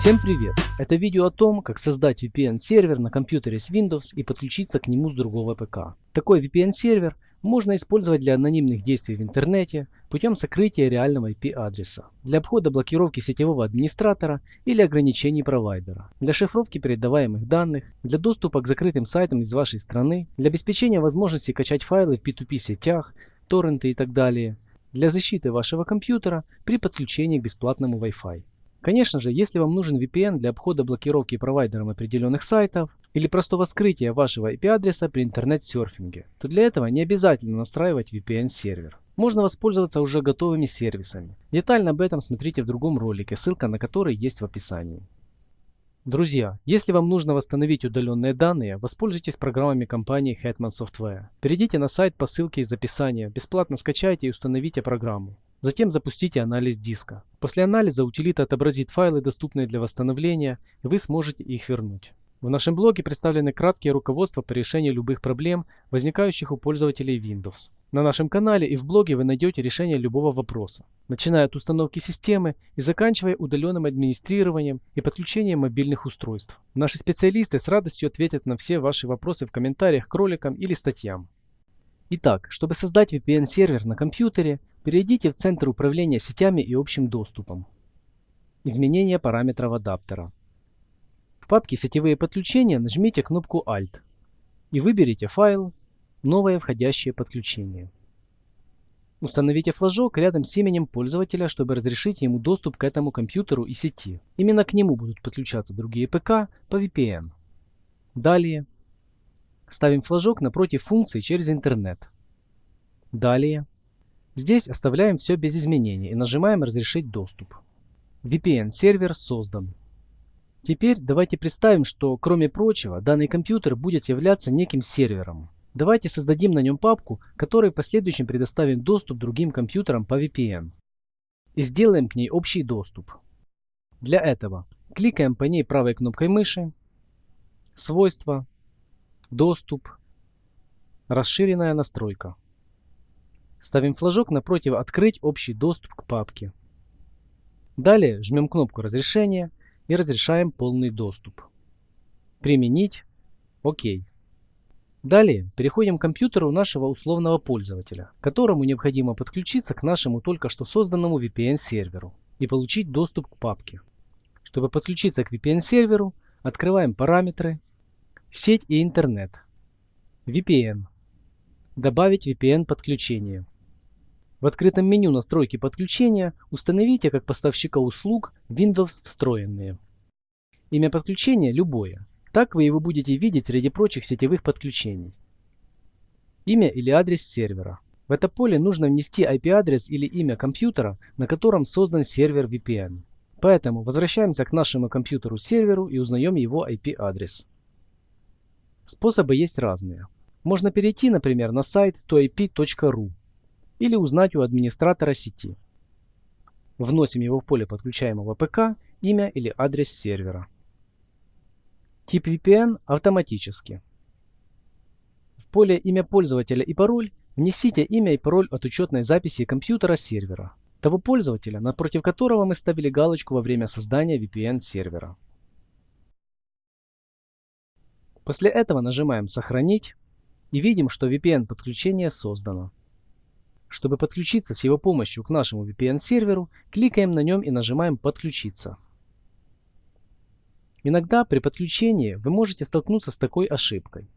Всем привет! Это видео о том, как создать VPN-сервер на компьютере с Windows и подключиться к нему с другого ПК. Такой VPN-сервер можно использовать для анонимных действий в интернете путем сокрытия реального IP-адреса, для обхода блокировки сетевого администратора или ограничений провайдера, для шифровки передаваемых данных, для доступа к закрытым сайтам из вашей страны, для обеспечения возможности качать файлы в P2P сетях, торренты и так далее, для защиты вашего компьютера при подключении к бесплатному Wi-Fi. Конечно же, если вам нужен VPN для обхода блокировки провайдером определенных сайтов или простого скрытия вашего IP-адреса при интернет-серфинге, то для этого не обязательно настраивать VPN-сервер. Можно воспользоваться уже готовыми сервисами. Детально об этом смотрите в другом ролике, ссылка на который есть в описании. Друзья, если вам нужно восстановить удаленные данные, воспользуйтесь программами компании Hetman Software. Перейдите на сайт по ссылке из описания, бесплатно скачайте и установите программу. Затем запустите анализ диска. После анализа утилита отобразит файлы, доступные для восстановления, и вы сможете их вернуть. В нашем блоге представлены краткие руководства по решению любых проблем, возникающих у пользователей Windows. На нашем канале и в блоге вы найдете решение любого вопроса, начиная от установки системы и заканчивая удаленным администрированием и подключением мобильных устройств. Наши специалисты с радостью ответят на все ваши вопросы в комментариях к роликам или статьям. Итак, чтобы создать VPN-сервер на компьютере, перейдите в Центр управления сетями и общим доступом. Изменение параметров адаптера. В папке «Сетевые подключения» нажмите кнопку Alt и выберите файл «Новое входящее подключение». Установите флажок рядом с именем пользователя, чтобы разрешить ему доступ к этому компьютеру и сети. Именно к нему будут подключаться другие ПК по VPN. Далее Ставим флажок напротив функции через интернет. Далее. Здесь оставляем все без изменений и нажимаем «Разрешить доступ». VPN-сервер создан. Теперь давайте представим, что кроме прочего данный компьютер будет являться неким сервером. Давайте создадим на нем папку, которой в последующем предоставим доступ другим компьютерам по VPN. И сделаем к ней общий доступ. Для этого кликаем по ней правой кнопкой мыши, Свойства, Доступ. Расширенная настройка. Ставим флажок напротив «Открыть общий доступ к папке». Далее жмем кнопку разрешения и разрешаем полный доступ. Применить. ОК. Далее переходим к компьютеру нашего условного пользователя, которому необходимо подключиться к нашему только что созданному VPN-серверу и получить доступ к папке. Чтобы подключиться к VPN-серверу, открываем параметры Сеть и интернет. VPN. Добавить VPN подключение. В открытом меню настройки подключения установите как поставщика услуг Windows встроенные. Имя подключения любое. Так вы его будете видеть среди прочих сетевых подключений. Имя или адрес сервера. В это поле нужно внести IP-адрес или имя компьютера, на котором создан сервер VPN. Поэтому возвращаемся к нашему компьютеру-серверу и узнаем его IP-адрес. Способы есть разные. Можно перейти, например, на сайт toip.ru или узнать у администратора сети. Вносим его в поле подключаемого ПК, имя или адрес сервера. Тип VPN автоматически. В поле имя пользователя и пароль внесите имя и пароль от учетной записи компьютера сервера, того пользователя, напротив которого мы ставили галочку во время создания VPN сервера. После этого нажимаем «Сохранить» и видим, что VPN-подключение создано. Чтобы подключиться с его помощью к нашему VPN-серверу, кликаем на нем и нажимаем «Подключиться». Иногда при подключении вы можете столкнуться с такой ошибкой.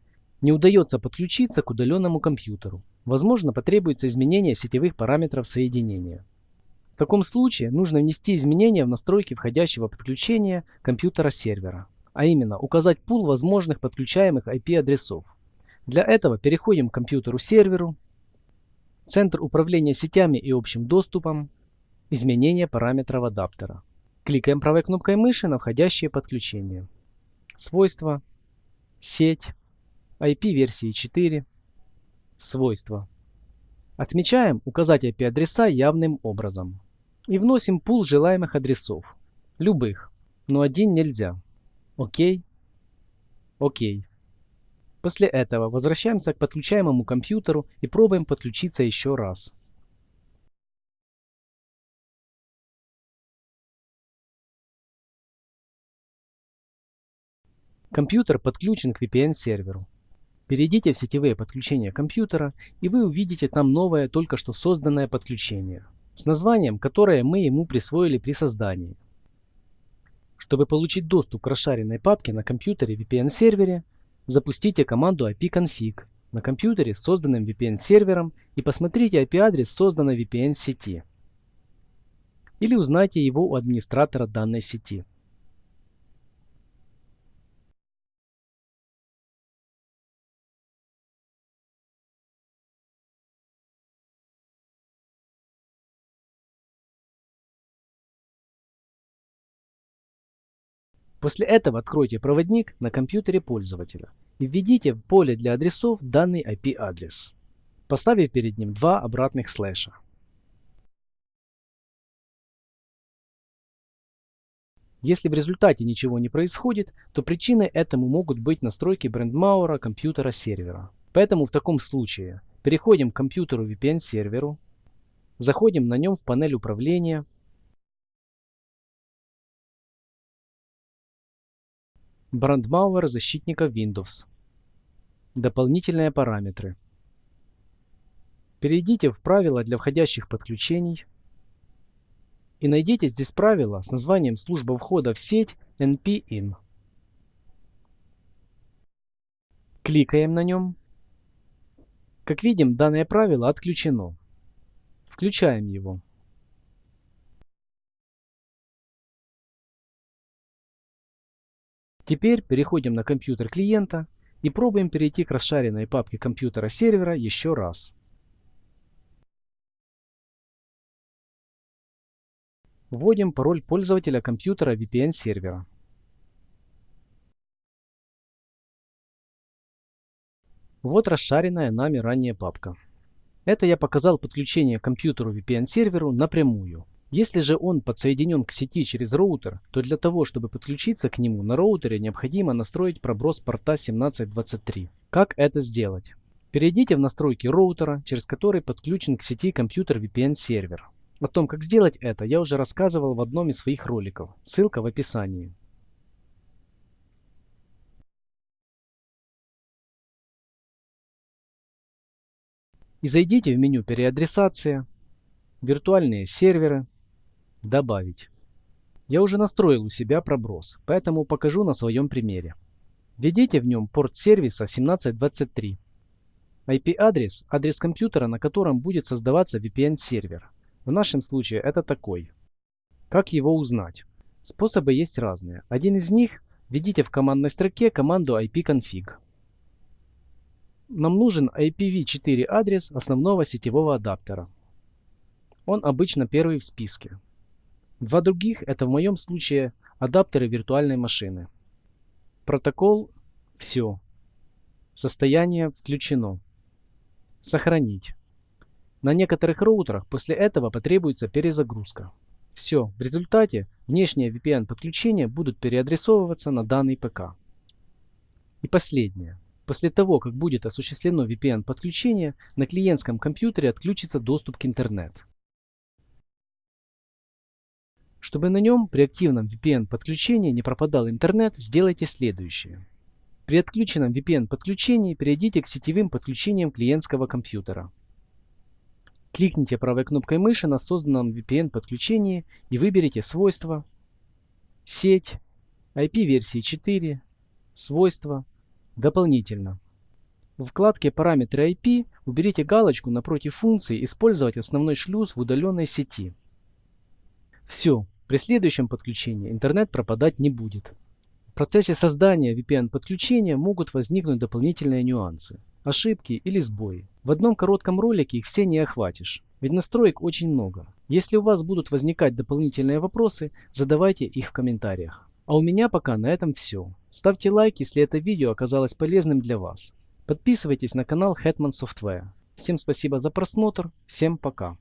Не удается подключиться к удаленному компьютеру. Возможно, потребуется изменение сетевых параметров соединения. В таком случае нужно внести изменения в настройки входящего подключения компьютера сервера а именно указать пул возможных подключаемых IP-адресов. Для этого переходим к компьютеру-серверу, Центр управления сетями и общим доступом, изменение параметров адаптера. Кликаем правой кнопкой мыши на входящее подключение. Свойства, сеть, IP версии 4, свойства. Отмечаем указать IP-адреса явным образом. И вносим пул желаемых адресов. Любых, но один нельзя. Окей. Окей. После этого возвращаемся к подключаемому компьютеру и пробуем подключиться еще раз. Компьютер подключен к VPN-серверу. Перейдите в сетевые подключения компьютера, и вы увидите там новое, только что созданное подключение, с названием, которое мы ему присвоили при создании. Чтобы получить доступ к расшаренной папке на компьютере VPN-сервере, запустите команду ipconfig на компьютере с созданным VPN-сервером и посмотрите IP-адрес созданной VPN-сети. Или узнайте его у администратора данной сети. После этого откройте проводник на компьютере пользователя и введите в поле для адресов данный IP-адрес, поставив перед ним два обратных слэша. Если в результате ничего не происходит, то причиной этому могут быть настройки брендмауэра компьютера сервера. Поэтому в таком случае переходим к компьютеру VPN серверу, заходим на нем в панель управления Брандмауэр защитника Windows. Дополнительные параметры. Перейдите в правила для входящих подключений и найдите здесь правило с названием служба входа в сеть NP-IN. Кликаем на нем. Как видим, данное правило отключено. Включаем его. Теперь переходим на компьютер клиента и пробуем перейти к расшаренной папке компьютера сервера еще раз. Вводим пароль пользователя компьютера VPN сервера. Вот расшаренная нами ранее папка. Это я показал подключение к компьютеру VPN серверу напрямую. Если же он подсоединен к сети через роутер, то для того, чтобы подключиться к нему на роутере необходимо настроить проброс порта 1723. Как это сделать? Перейдите в настройки роутера, через который подключен к сети компьютер VPN сервер. О том, как сделать это, я уже рассказывал в одном из своих роликов. Ссылка в описании. И зайдите в меню переадресация, виртуальные серверы, Добавить. Я уже настроил у себя проброс, поэтому покажу на своем примере. Введите в нем порт сервиса 1723. IP-адрес – адрес компьютера, на котором будет создаваться VPN-сервер. В нашем случае это такой. Как его узнать? Способы есть разные. Один из них – введите в командной строке команду ipconfig. Нам нужен IPv4 адрес основного сетевого адаптера. Он обычно первый в списке. Два других это в моем случае адаптеры виртуальной машины. Протокол «Все». Состояние включено. Сохранить. На некоторых роутерах после этого потребуется перезагрузка. Все, в результате внешние VPN-подключения будут переадресовываться на данный ПК. И последнее. После того, как будет осуществлено VPN-подключение, на клиентском компьютере отключится доступ к интернету. Чтобы на нем при активном VPN подключении не пропадал интернет, сделайте следующее. При отключенном VPN подключении перейдите к сетевым подключениям клиентского компьютера. Кликните правой кнопкой мыши на созданном VPN подключении и выберите свойства, сеть, IP-версии 4, свойства, дополнительно. В вкладке параметры IP уберите галочку напротив функции «Использовать основной шлюз в удаленной сети». Все, при следующем подключении интернет пропадать не будет. В процессе создания VPN-подключения могут возникнуть дополнительные нюансы, ошибки или сбои. В одном коротком ролике их все не охватишь, ведь настроек очень много. Если у вас будут возникать дополнительные вопросы, задавайте их в комментариях. А у меня пока на этом все. Ставьте лайк, если это видео оказалось полезным для вас. Подписывайтесь на канал Hetman Software. Всем спасибо за просмотр, всем пока.